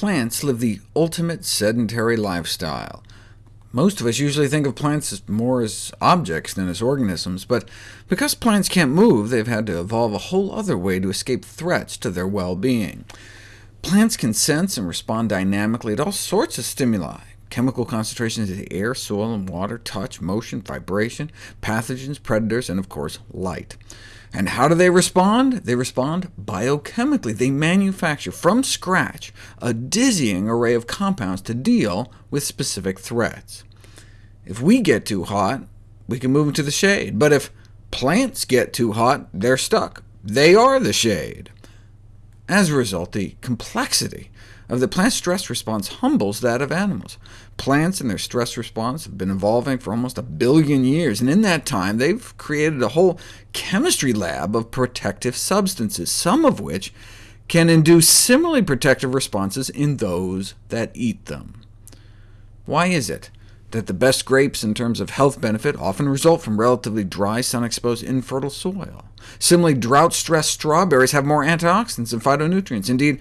Plants live the ultimate sedentary lifestyle. Most of us usually think of plants more as objects than as organisms, but because plants can't move, they've had to evolve a whole other way to escape threats to their well-being. Plants can sense and respond dynamically to all sorts of stimuli, chemical concentrations in the air, soil, and water, touch, motion, vibration, pathogens, predators, and of course light. And how do they respond? They respond biochemically. They manufacture from scratch a dizzying array of compounds to deal with specific threats. If we get too hot, we can move into the shade, but if plants get too hot, they're stuck. They are the shade. As a result, the complexity the plant stress response humbles that of animals. Plants and their stress response have been evolving for almost a billion years, and in that time they've created a whole chemistry lab of protective substances, some of which can induce similarly protective responses in those that eat them. Why is it that the best grapes in terms of health benefit often result from relatively dry, sun-exposed, infertile soil? Similarly, drought-stressed strawberries have more antioxidants and phytonutrients. Indeed,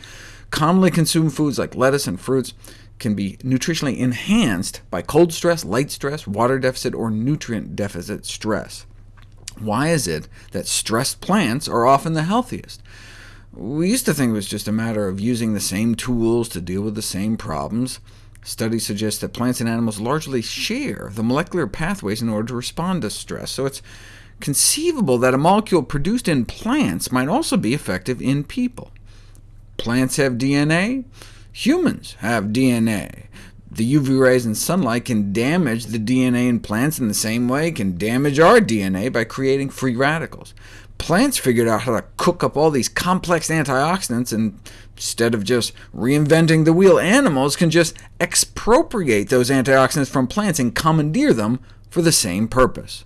Commonly consumed foods like lettuce and fruits can be nutritionally enhanced by cold stress, light stress, water deficit, or nutrient deficit stress. Why is it that stressed plants are often the healthiest? We used to think it was just a matter of using the same tools to deal with the same problems. Studies suggest that plants and animals largely share the molecular pathways in order to respond to stress, so it's conceivable that a molecule produced in plants might also be effective in people. Plants have DNA. Humans have DNA. The UV rays and sunlight can damage the DNA in plants in the same way can damage our DNA by creating free radicals. Plants figured out how to cook up all these complex antioxidants, and instead of just reinventing the wheel, animals can just expropriate those antioxidants from plants and commandeer them for the same purpose.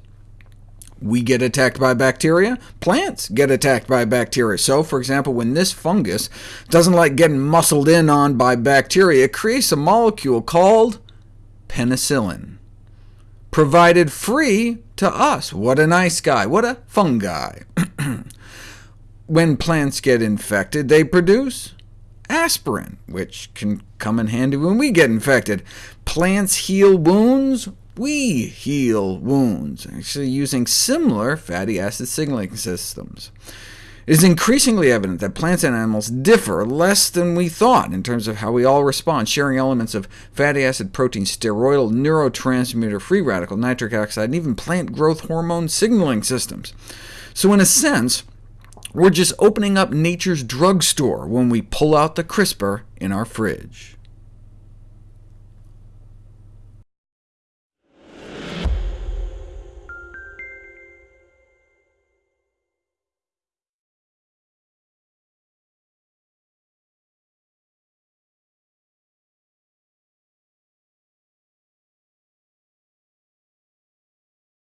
We get attacked by bacteria, plants get attacked by bacteria. So, for example, when this fungus doesn't like getting muscled in on by bacteria, it creates a molecule called penicillin, provided free to us. What a nice guy, what a fungi. when plants get infected, they produce aspirin, which can come in handy when we get infected. Plants heal wounds, we heal wounds, actually using similar fatty acid signaling systems. It is increasingly evident that plants and animals differ less than we thought in terms of how we all respond, sharing elements of fatty acid, protein, steroidal, neurotransmitter, free radical, nitric oxide, and even plant growth hormone signaling systems. So in a sense, we're just opening up nature's drugstore when we pull out the crisper in our fridge.